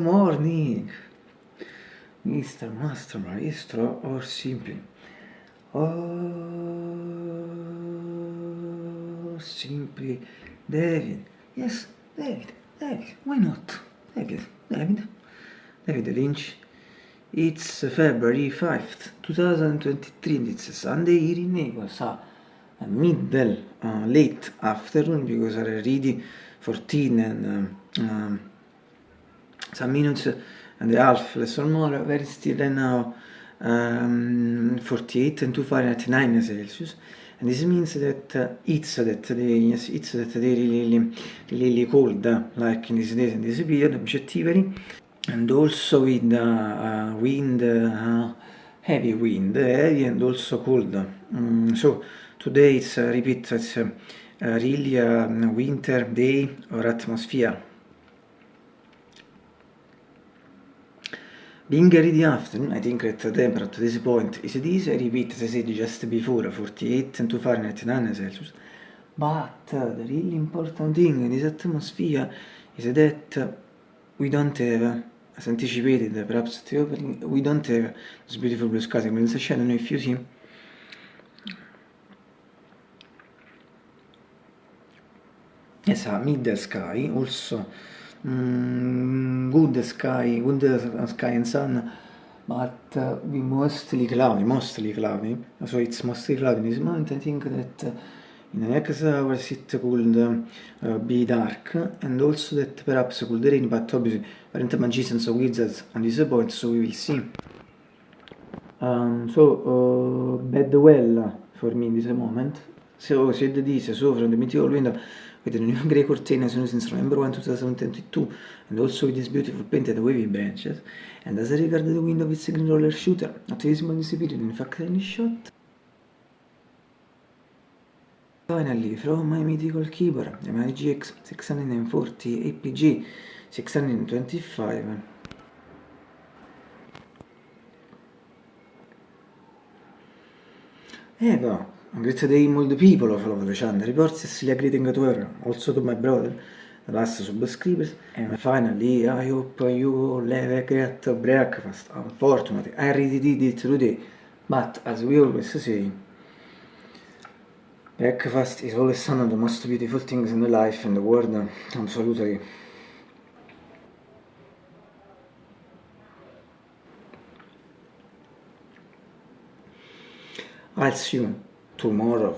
morning, Mr. Master Maestro, or simply, or simply David. Yes, David, David, why not? David, David, David Lynch. It's February 5th, 2023, it's a Sunday here in Naples, a middle, uh, late afternoon, because I already 14 and um, um, some minutes and a half less or more, very still right now um, 48 and 2 Fahrenheit 9 Celsius. And this means that uh, it's that they yes, it's that they really really cold uh, like in these days and this period objectively. And also with uh, uh wind uh, heavy wind heavy and also cold. Um, so today it's uh, repeat it's really a winter day or atmosphere Being the afternoon, I think that the temperature at this point is this, I repeat as I said just before, 48 and 2 Fahrenheit 9 Celsius. But the really important thing in this atmosphere is that we don't have, as anticipated perhaps at the opening, we don't have this beautiful blue sky. I'm I don't know if you see. Yes, a mid sky, also mm, good sky, good sky and sun, but uh, we mostly cloudy, mostly cloudy. So it's mostly cloudy in this moment. I think that uh, in the next hours it could uh, be dark and also that perhaps could rain, but obviously parent magicians or wizards on this point, so we will see. Um, so, uh, bad well for me in this moment. So, said this, so from the meteor window, with the new grey curtain since November 1, 2022 and also with these beautiful painted wavy branches and as I regard the window with green roller shooter, not visible in this period, in fact any shot. Finally, from my mythical keyboard, MI GX 640 APG 625 Ecco, Great day all the people Love the channel. Reports Cecilia greeting to her, also to my brother, the last subscribers. And finally, I hope you all have a great breakfast. Unfortunately, I already did it today. But as we always say, breakfast is always one of the most beautiful things in the life and the world. Absolutely. I'll see you tomorrow